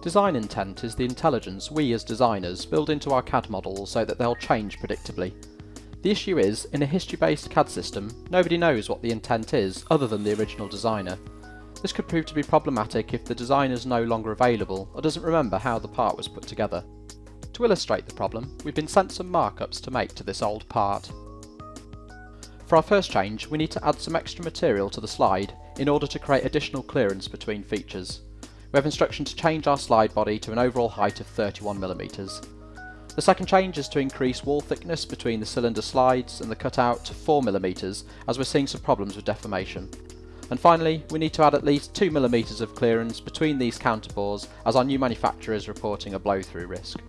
Design intent is the intelligence we as designers build into our CAD models so that they'll change predictably. The issue is, in a history-based CAD system, nobody knows what the intent is other than the original designer. This could prove to be problematic if the designer is no longer available or doesn't remember how the part was put together. To illustrate the problem, we've been sent some markups to make to this old part. For our first change, we need to add some extra material to the slide in order to create additional clearance between features. We have instruction to change our slide body to an overall height of 31mm. The second change is to increase wall thickness between the cylinder slides and the cutout to 4mm as we're seeing some problems with deformation. And finally, we need to add at least 2mm of clearance between these counterbores as our new manufacturer is reporting a blow-through risk.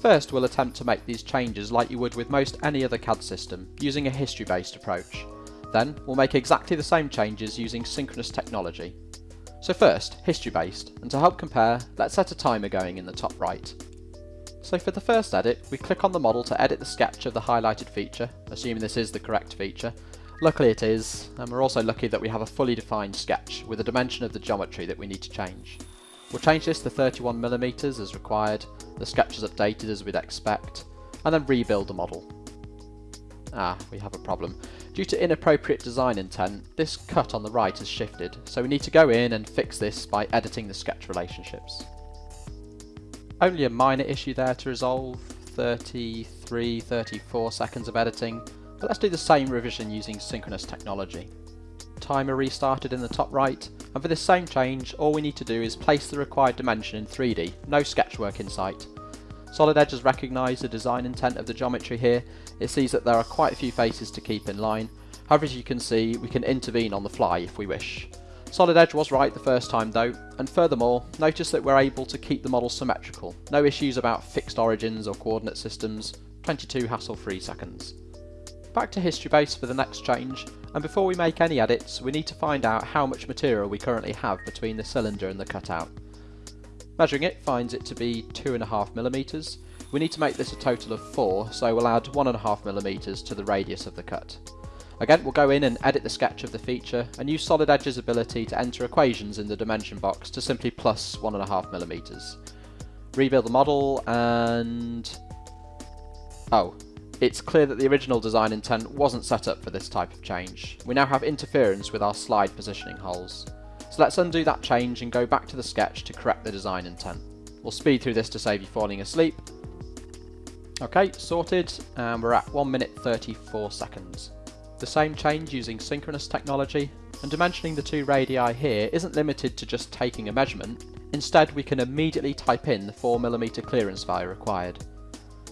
First we'll attempt to make these changes like you would with most any other CAD system, using a history-based approach. Then we'll make exactly the same changes using synchronous technology. So first, history-based, and to help compare, let's set a timer going in the top right. So for the first edit, we click on the model to edit the sketch of the highlighted feature, assuming this is the correct feature. Luckily it is, and we're also lucky that we have a fully defined sketch with a dimension of the geometry that we need to change. We'll change this to 31mm as required, the sketch is updated as we'd expect, and then rebuild the model. Ah, we have a problem. Due to inappropriate design intent, this cut on the right has shifted, so we need to go in and fix this by editing the sketch relationships. Only a minor issue there to resolve, 33, 34 seconds of editing, but let's do the same revision using synchronous technology. Timer restarted in the top right, and for this same change, all we need to do is place the required dimension in 3D, no sketchwork in sight. Solid Edge has recognised the design intent of the geometry here, it sees that there are quite a few faces to keep in line, however as you can see we can intervene on the fly if we wish. Solid Edge was right the first time though, and furthermore, notice that we're able to keep the model symmetrical, no issues about fixed origins or coordinate systems, 22 hassle-free seconds. Back to history base for the next change, and before we make any edits we need to find out how much material we currently have between the cylinder and the cutout. Measuring it finds it to be 2.5mm. We need to make this a total of 4, so we'll add 1.5mm to the radius of the cut. Again, we'll go in and edit the sketch of the feature, and use Solid Edge's ability to enter equations in the dimension box to simply plus 1.5mm. Rebuild the model, and... Oh, it's clear that the original design intent wasn't set up for this type of change. We now have interference with our slide positioning holes. So let's undo that change and go back to the sketch to correct the design intent. We'll speed through this to save you falling asleep. Okay, sorted, and we're at 1 minute 34 seconds. The same change using synchronous technology, and dimensioning the two radii here isn't limited to just taking a measurement, instead we can immediately type in the 4mm clearance value required.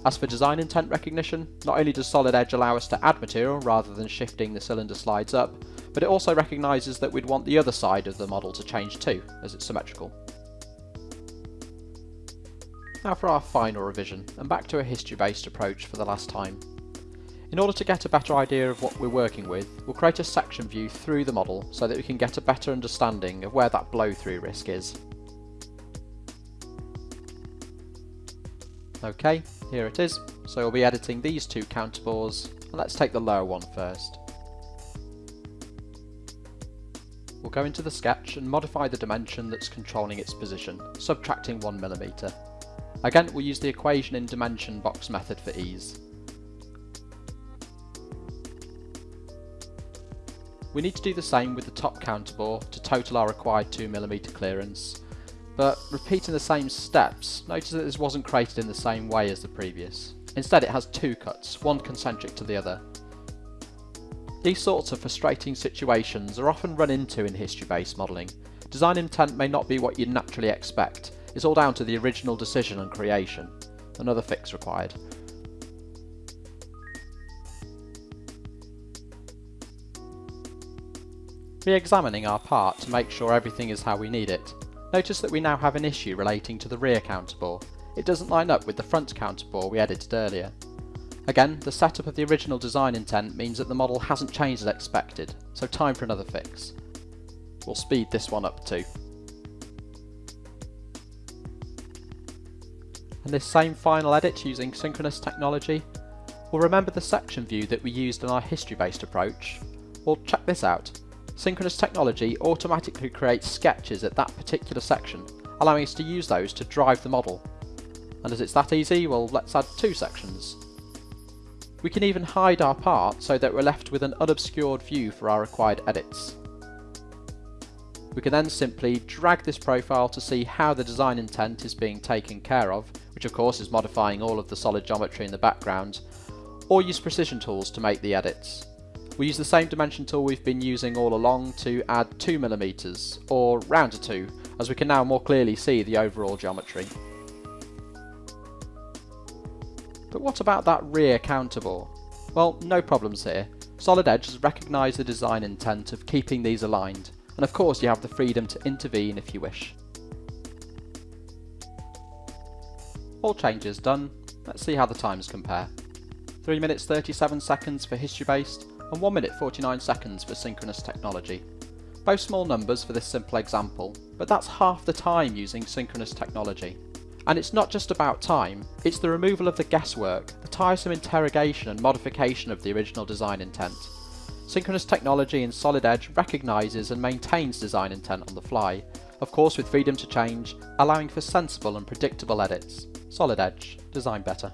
As for design intent recognition, not only does Solid Edge allow us to add material rather than shifting the cylinder slides up, but it also recognises that we'd want the other side of the model to change too, as it's symmetrical. Now for our final revision, and back to a history-based approach for the last time. In order to get a better idea of what we're working with, we'll create a section view through the model so that we can get a better understanding of where that blow-through risk is. Okay, here it is. So we'll be editing these two counterbores, and let's take the lower one first. We'll go into the sketch and modify the dimension that's controlling its position, subtracting 1mm. Again, we'll use the equation in dimension box method for ease. We need to do the same with the top counterbore to total our required 2mm clearance, but repeating the same steps, notice that this wasn't created in the same way as the previous. Instead it has two cuts, one concentric to the other. These sorts of frustrating situations are often run into in history-based modelling. Design intent may not be what you'd naturally expect, it's all down to the original decision and creation. Another fix required. Re-examining our part to make sure everything is how we need it. Notice that we now have an issue relating to the rear counterbore. It doesn't line up with the front counterbore we edited earlier. Again, the setup of the original design intent means that the model hasn't changed as expected, so time for another fix. We'll speed this one up too. And this same final edit using synchronous technology, we'll remember the section view that we used in our history-based approach. We'll check this out. Synchronous technology automatically creates sketches at that particular section, allowing us to use those to drive the model. And as it's that easy, well let's add two sections. We can even hide our part so that we're left with an unobscured view for our required edits. We can then simply drag this profile to see how the design intent is being taken care of, which of course is modifying all of the solid geometry in the background, or use precision tools to make the edits. We use the same dimension tool we've been using all along to add 2mm, or round to 2, as we can now more clearly see the overall geometry. But what about that rear counterbore? Well, no problems here. Solid Edge has recognised the design intent of keeping these aligned, and of course you have the freedom to intervene if you wish. All changes done, let's see how the times compare. 3 minutes 37 seconds for history based and 1 minute 49 seconds for synchronous technology. Both small numbers for this simple example, but that's half the time using synchronous technology. And it's not just about time, it's the removal of the guesswork, the tiresome interrogation and modification of the original design intent. Synchronous technology in Solid Edge recognises and maintains design intent on the fly, of course with freedom to change, allowing for sensible and predictable edits. Solid Edge, design better.